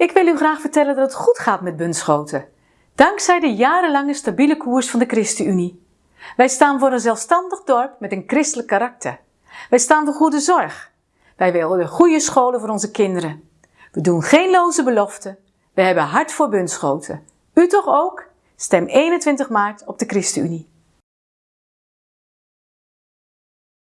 Ik wil u graag vertellen dat het goed gaat met Bunschoten. Dankzij de jarenlange stabiele koers van de ChristenUnie. Wij staan voor een zelfstandig dorp met een christelijk karakter. Wij staan voor goede zorg. Wij willen goede scholen voor onze kinderen. We doen geen loze beloften. We hebben hart voor Bunschoten. U toch ook? Stem 21 maart op de ChristenUnie.